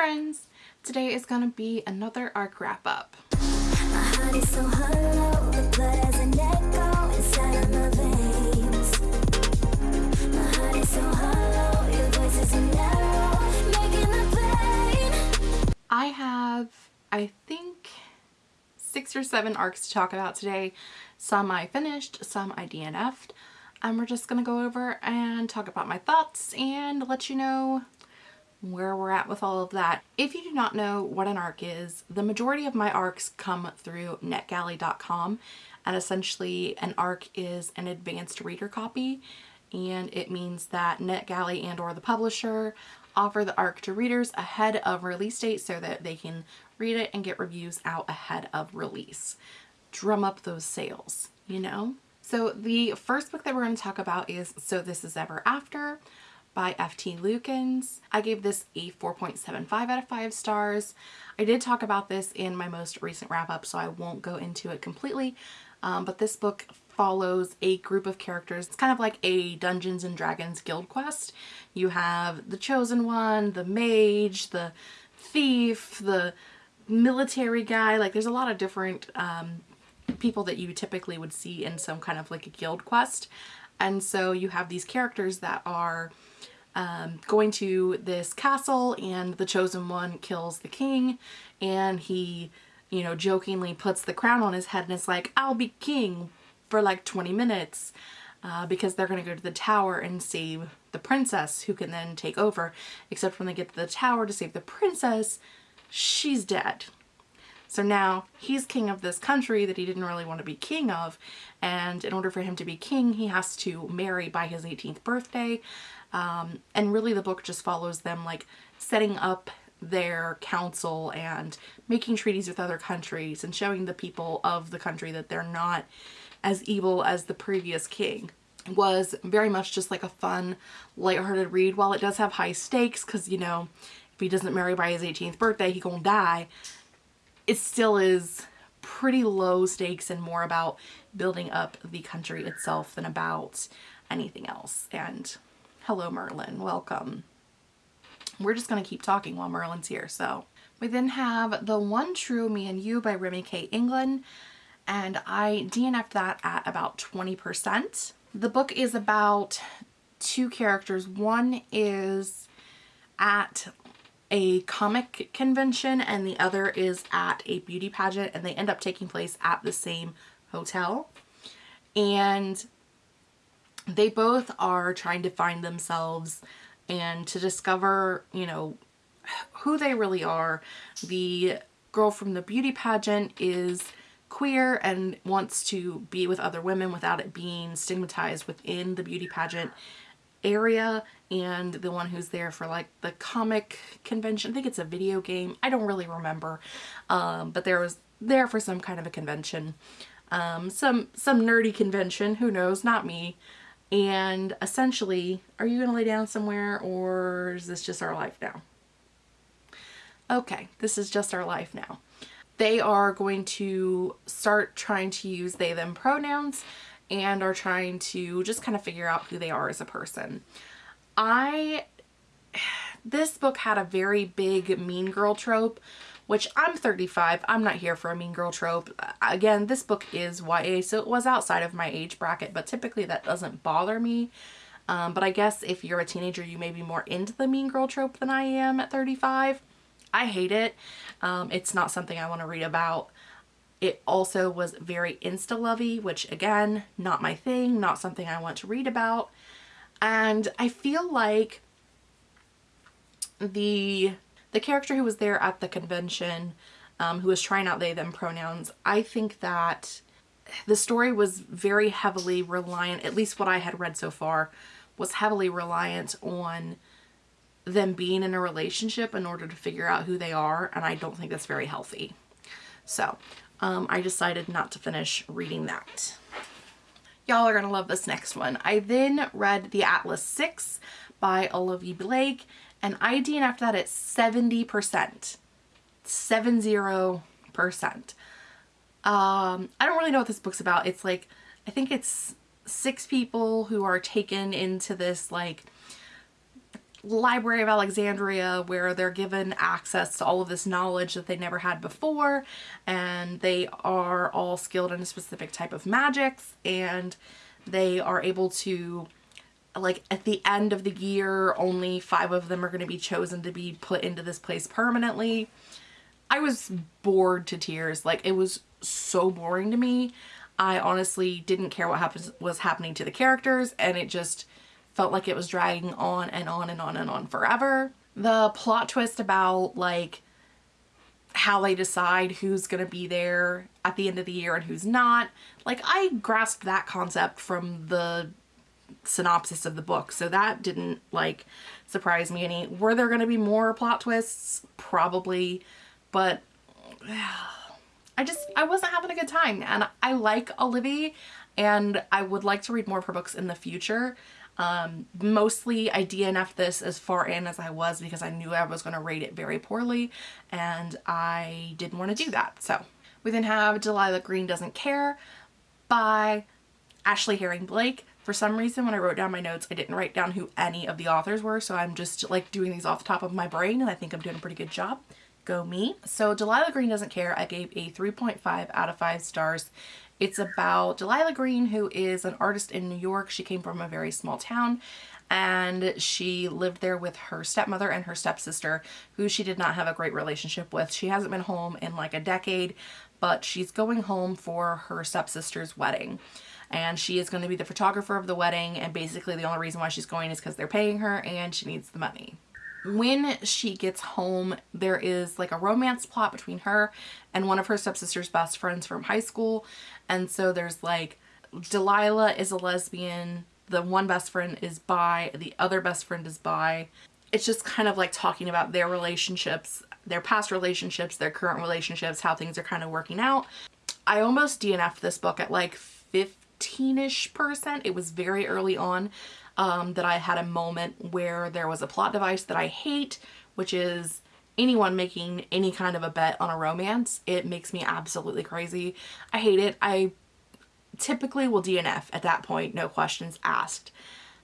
friends! Today is to be another arc wrap up. I have, I think, six or seven arcs to talk about today. Some I finished, some I DNF'd. And we're just to go over and talk about my thoughts and let you know where we're at with all of that. If you do not know what an ARC is, the majority of my ARCs come through netgalley.com and essentially an ARC is an advanced reader copy and it means that NetGalley and or the publisher offer the ARC to readers ahead of release date so that they can read it and get reviews out ahead of release. Drum up those sales, you know? So the first book that we're going to talk about is So This Is Ever After by F.T. Lukens. I gave this a 4.75 out of 5 stars. I did talk about this in my most recent wrap up so I won't go into it completely um, but this book follows a group of characters. It's kind of like a Dungeons and Dragons guild quest. You have the chosen one, the mage, the thief, the military guy. Like there's a lot of different um, people that you typically would see in some kind of like a guild quest. And so you have these characters that are um, going to this castle and the chosen one kills the king and he you know, jokingly puts the crown on his head and is like, I'll be king for like 20 minutes uh, because they're going to go to the tower and save the princess who can then take over. Except when they get to the tower to save the princess, she's dead. So now he's king of this country that he didn't really want to be king of. And in order for him to be king, he has to marry by his 18th birthday. Um, and really the book just follows them like setting up their council and making treaties with other countries and showing the people of the country that they're not as evil as the previous king was very much just like a fun lighthearted read while it does have high stakes because you know if he doesn't marry by his 18th birthday he gonna die it still is pretty low stakes and more about building up the country itself than about anything else and hello Merlin welcome we're just going to keep talking while Merlin's here. So we then have The One True Me and You by Remi K. England and I DNF'd that at about 20%. The book is about two characters. One is at a comic convention and the other is at a beauty pageant and they end up taking place at the same hotel. And they both are trying to find themselves and to discover, you know, who they really are. The girl from the beauty pageant is queer and wants to be with other women without it being stigmatized within the beauty pageant area and the one who's there for like the comic convention. I think it's a video game. I don't really remember. Um, but there was there for some kind of a convention. Um, some some nerdy convention. Who knows? Not me. And essentially, are you going to lay down somewhere or is this just our life now? Okay, this is just our life now. They are going to start trying to use they them pronouns and are trying to just kind of figure out who they are as a person. I, this book had a very big mean girl trope which I'm 35. I'm not here for a mean girl trope. Again, this book is YA, so it was outside of my age bracket, but typically that doesn't bother me. Um, but I guess if you're a teenager, you may be more into the mean girl trope than I am at 35. I hate it. Um, it's not something I want to read about. It also was very insta-lovey, which again, not my thing, not something I want to read about. And I feel like the the character who was there at the convention um, who was trying out they them pronouns I think that the story was very heavily reliant at least what I had read so far was heavily reliant on them being in a relationship in order to figure out who they are and I don't think that's very healthy so um, I decided not to finish reading that y'all are gonna love this next one I then read the Atlas 6 by Olivia Blake and I DNF'd that at 70%. 70%. Um, I don't really know what this book's about. It's like, I think it's six people who are taken into this like Library of Alexandria where they're given access to all of this knowledge that they never had before and they are all skilled in a specific type of magics and they are able to like at the end of the year only five of them are going to be chosen to be put into this place permanently. I was bored to tears like it was so boring to me. I honestly didn't care what happens was happening to the characters and it just felt like it was dragging on and on and on and on forever. The plot twist about like how they decide who's going to be there at the end of the year and who's not. Like I grasped that concept from the synopsis of the book. So that didn't like surprise me any. Were there going to be more plot twists? Probably. But I just, I wasn't having a good time. And I like Olivia and I would like to read more of her books in the future. Um, mostly I DNF'd this as far in as I was because I knew I was going to rate it very poorly and I didn't want to do that. So we then have Delilah Green Doesn't Care by Ashley Herring Blake. For some reason when I wrote down my notes I didn't write down who any of the authors were so I'm just like doing these off the top of my brain and I think I'm doing a pretty good job. Go me. So Delilah Green Doesn't Care I gave a 3.5 out of 5 stars. It's about Delilah Green, who is an artist in New York. She came from a very small town and she lived there with her stepmother and her stepsister, who she did not have a great relationship with. She hasn't been home in like a decade, but she's going home for her stepsister's wedding. And she is going to be the photographer of the wedding, and basically the only reason why she's going is because they're paying her and she needs the money when she gets home, there is like a romance plot between her and one of her stepsister's best friends from high school. And so there's like Delilah is a lesbian, the one best friend is bi, the other best friend is bi. It's just kind of like talking about their relationships, their past relationships, their current relationships, how things are kind of working out. I almost DNF'd this book at like 15-ish percent. It was very early on um, that I had a moment where there was a plot device that I hate, which is anyone making any kind of a bet on a romance. It makes me absolutely crazy. I hate it. I typically will DNF at that point, no questions asked.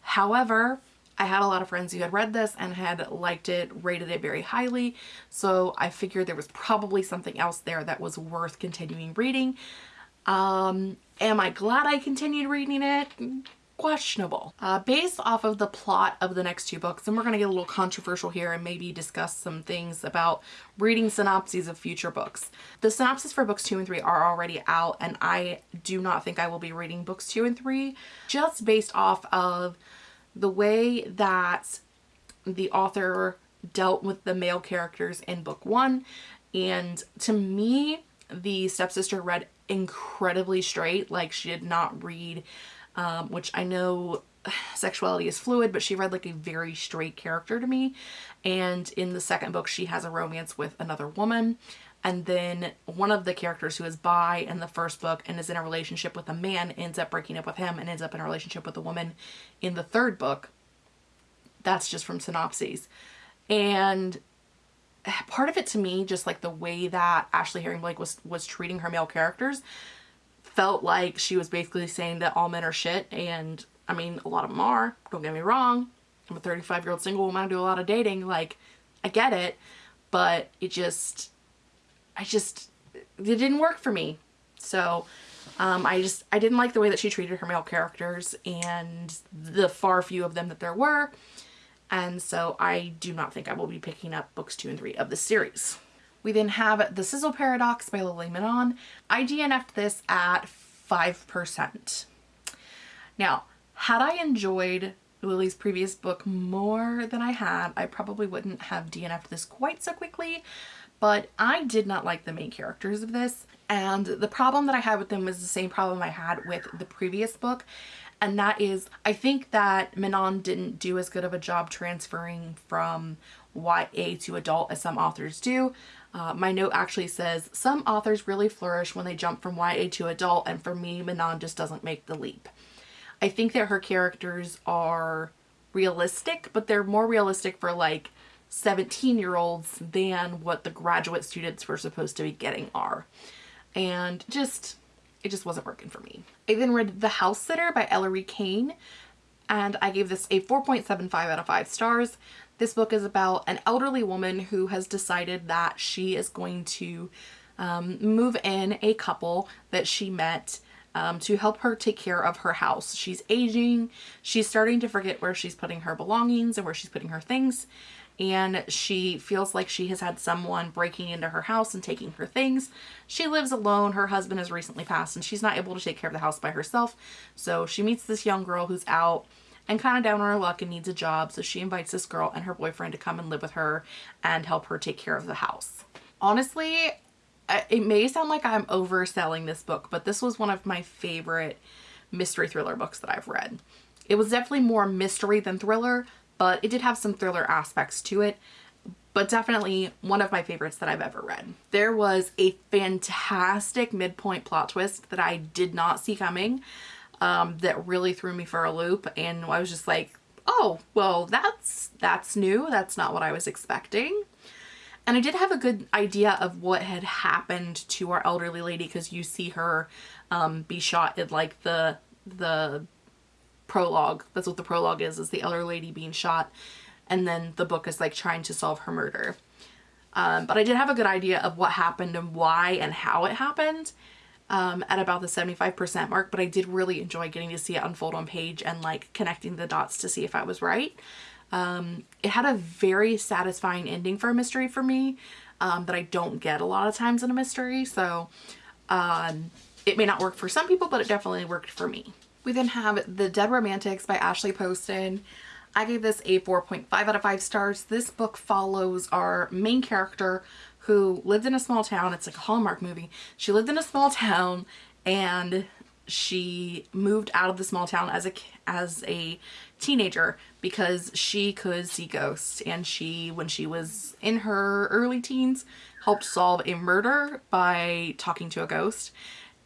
However, I had a lot of friends who had read this and had liked it, rated it very highly, so I figured there was probably something else there that was worth continuing reading. Um, am I glad I continued reading it? Questionable. Uh, based off of the plot of the next two books, and we're going to get a little controversial here and maybe discuss some things about reading synopses of future books. The synopses for books two and three are already out and I do not think I will be reading books two and three just based off of the way that the author dealt with the male characters in book one and to me the stepsister read incredibly straight like she did not read um, which I know sexuality is fluid, but she read like a very straight character to me. And in the second book, she has a romance with another woman. And then one of the characters who is bi in the first book and is in a relationship with a man ends up breaking up with him and ends up in a relationship with a woman in the third book. That's just from synopses. And part of it to me, just like the way that Ashley Herring Blake was, was treating her male characters, felt like she was basically saying that all men are shit and I mean a lot of them are don't get me wrong I'm a 35 year old single woman I do a lot of dating like I get it but it just I just it didn't work for me so um, I just I didn't like the way that she treated her male characters and the far few of them that there were and so I do not think I will be picking up books two and three of the series. We then have The Sizzle Paradox by Lily Menon. I DNF'd this at 5%. Now, had I enjoyed Lily's previous book more than I had, I probably wouldn't have DNF'd this quite so quickly, but I did not like the main characters of this. And the problem that I had with them was the same problem I had with the previous book. And that is, I think that Manon didn't do as good of a job transferring from YA to adult as some authors do. Uh, my note actually says, some authors really flourish when they jump from YA to adult and for me, Menon just doesn't make the leap. I think that her characters are realistic, but they're more realistic for like 17 year olds than what the graduate students were supposed to be getting are. And just, it just wasn't working for me. I then read The House Sitter by Ellery Kane and I gave this a 4.75 out of 5 stars. This book is about an elderly woman who has decided that she is going to um, move in a couple that she met um, to help her take care of her house. She's aging. She's starting to forget where she's putting her belongings and where she's putting her things. And she feels like she has had someone breaking into her house and taking her things. She lives alone. Her husband has recently passed and she's not able to take care of the house by herself. So she meets this young girl who's out and kind of down on her luck and needs a job. So she invites this girl and her boyfriend to come and live with her and help her take care of the house. Honestly, it may sound like I'm overselling this book, but this was one of my favorite mystery thriller books that I've read. It was definitely more mystery than thriller, but it did have some thriller aspects to it, but definitely one of my favorites that I've ever read. There was a fantastic midpoint plot twist that I did not see coming um, that really threw me for a loop and I was just like, oh, well, that's, that's new. That's not what I was expecting. And I did have a good idea of what had happened to our elderly lady because you see her um, be shot in like the the prologue. That's what the prologue is, is the elder lady being shot. And then the book is like trying to solve her murder. Um, but I did have a good idea of what happened and why and how it happened um, at about the 75% mark. But I did really enjoy getting to see it unfold on page and like connecting the dots to see if I was right. Um, it had a very satisfying ending for a mystery for me um, that I don't get a lot of times in a mystery. So um, it may not work for some people, but it definitely worked for me. We then have The Dead Romantics by Ashley Poston. I gave this a 4.5 out of 5 stars. This book follows our main character who lived in a small town. It's like a Hallmark movie. She lived in a small town and she moved out of the small town as a as a teenager because she could see ghosts and she when she was in her early teens helped solve a murder by talking to a ghost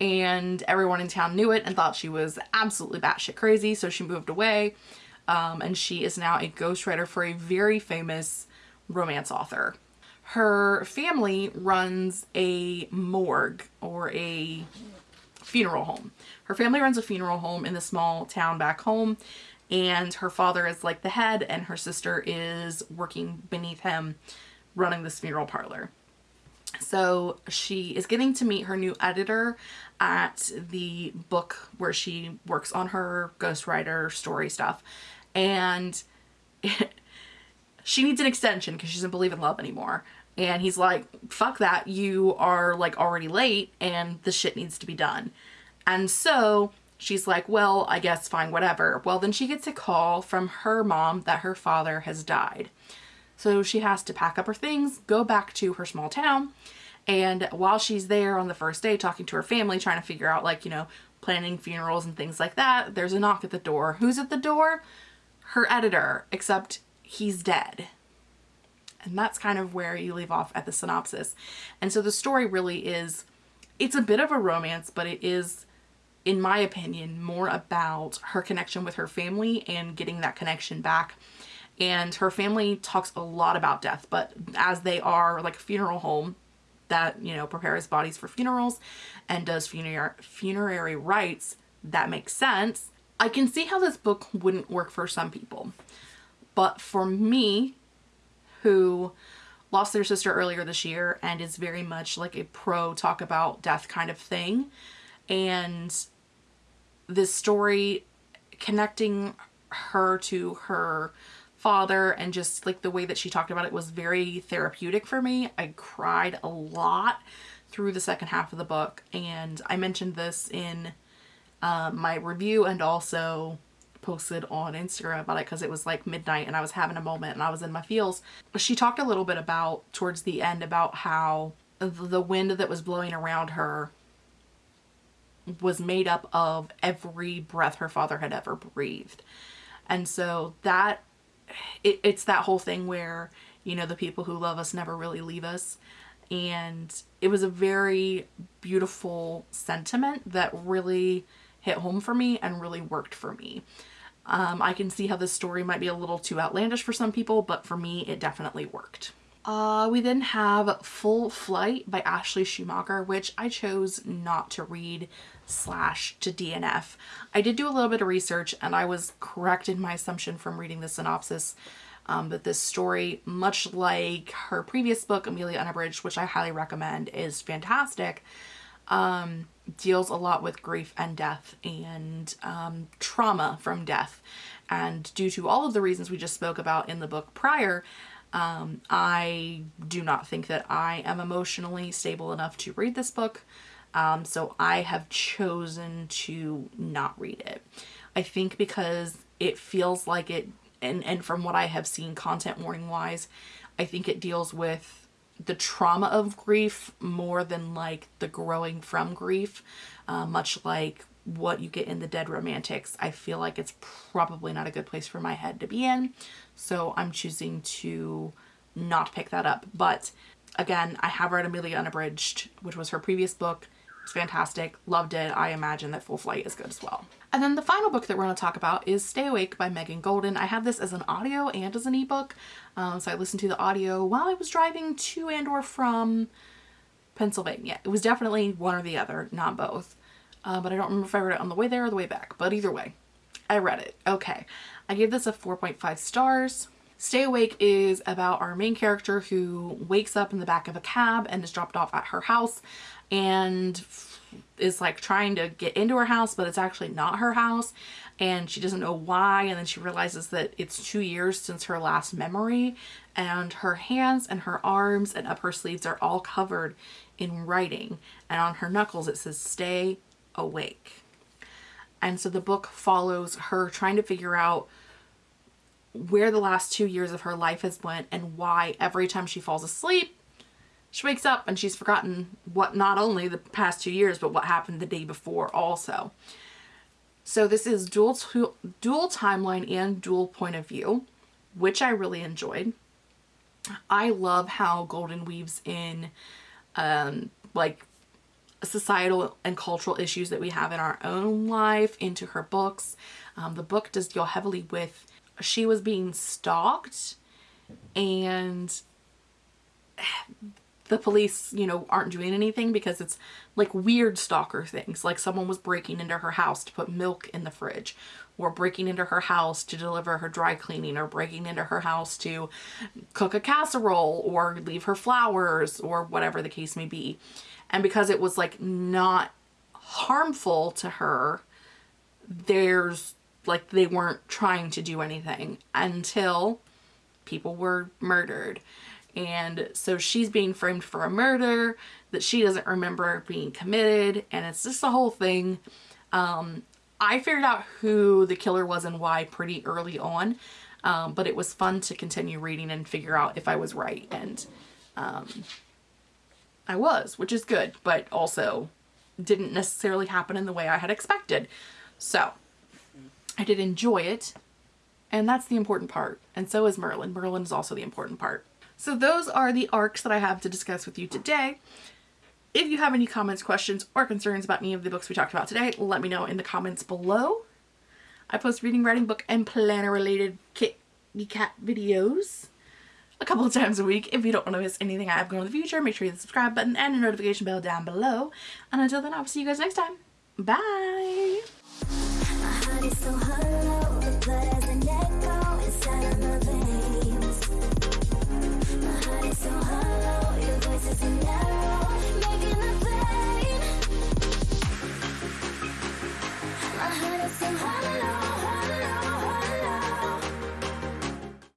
and everyone in town knew it and thought she was absolutely batshit crazy so she moved away um, and she is now a ghostwriter for a very famous romance author. Her family runs a morgue or a funeral home. Her family runs a funeral home in the small town back home and her father is like the head and her sister is working beneath him running this funeral parlor. So she is getting to meet her new editor at the book where she works on her ghostwriter story stuff. And she needs an extension because she doesn't believe in love anymore. And he's like, fuck that. You are like already late and the shit needs to be done. And so she's like, well, I guess fine, whatever. Well, then she gets a call from her mom that her father has died. So she has to pack up her things, go back to her small town. And while she's there on the first day talking to her family, trying to figure out like, you know, planning funerals and things like that, there's a knock at the door. Who's at the door? Her editor, except he's dead. And that's kind of where you leave off at the synopsis. And so the story really is, it's a bit of a romance, but it is, in my opinion, more about her connection with her family and getting that connection back. And her family talks a lot about death, but as they are like a funeral home that, you know, prepares bodies for funerals and does funer funerary rites, that makes sense. I can see how this book wouldn't work for some people. But for me, who lost their sister earlier this year and is very much like a pro talk about death kind of thing. And this story connecting her to her father and just like the way that she talked about it was very therapeutic for me. I cried a lot through the second half of the book and I mentioned this in uh, my review and also posted on Instagram about it because it was like midnight and I was having a moment and I was in my feels. She talked a little bit about towards the end about how the wind that was blowing around her was made up of every breath her father had ever breathed. And so that it, it's that whole thing where, you know, the people who love us never really leave us. And it was a very beautiful sentiment that really hit home for me and really worked for me. Um, I can see how this story might be a little too outlandish for some people, but for me, it definitely worked. Uh, we then have Full Flight by Ashley Schumacher, which I chose not to read slash to DNF. I did do a little bit of research and I was correct in my assumption from reading the synopsis. Um, but this story, much like her previous book, Amelia Unabridged, which I highly recommend, is fantastic, um, deals a lot with grief and death and um, trauma from death. And due to all of the reasons we just spoke about in the book prior, um, I do not think that I am emotionally stable enough to read this book. Um, so I have chosen to not read it. I think because it feels like it, and, and from what I have seen content warning wise, I think it deals with the trauma of grief more than like the growing from grief, uh, much like what you get in the Dead Romantics. I feel like it's probably not a good place for my head to be in. So I'm choosing to not pick that up. But again, I have read Amelia Unabridged, which was her previous book. It's fantastic. Loved it. I imagine that Full Flight is good as well. And then the final book that we're going to talk about is Stay Awake by Megan Goldin. I have this as an audio and as an ebook. Um, so I listened to the audio while I was driving to and or from Pennsylvania. It was definitely one or the other, not both. Uh, but I don't remember if I read it on the way there or the way back. But either way, I read it. Okay. I gave this a 4.5 stars. Stay Awake is about our main character who wakes up in the back of a cab and is dropped off at her house and is like trying to get into her house but it's actually not her house and she doesn't know why and then she realizes that it's two years since her last memory and her hands and her arms and up her sleeves are all covered in writing and on her knuckles it says stay awake. And so the book follows her trying to figure out where the last two years of her life has went and why every time she falls asleep she wakes up and she's forgotten what not only the past two years, but what happened the day before also. So this is dual, dual timeline and dual point of view, which I really enjoyed. I love how Goldin weaves in um, like societal and cultural issues that we have in our own life into her books. Um, the book does deal heavily with she was being stalked and the police, you know, aren't doing anything because it's like weird stalker things. Like someone was breaking into her house to put milk in the fridge or breaking into her house to deliver her dry cleaning or breaking into her house to cook a casserole or leave her flowers or whatever the case may be. And because it was like not harmful to her, there's like they weren't trying to do anything until people were murdered and so she's being framed for a murder that she doesn't remember being committed and it's just the whole thing. Um, I figured out who the killer was and why pretty early on, um, but it was fun to continue reading and figure out if I was right and um, I was, which is good, but also didn't necessarily happen in the way I had expected. So I did enjoy it and that's the important part. And so is Merlin. Merlin is also the important part. So those are the arcs that I have to discuss with you today. If you have any comments, questions, or concerns about any of the books we talked about today, let me know in the comments below. I post reading, writing, book, and planner related kitty cat videos a couple of times a week. If you don't want to miss anything I have going in the future, make sure you hit the subscribe button and the notification bell down below. And until then, I'll see you guys next time. Bye! so hollow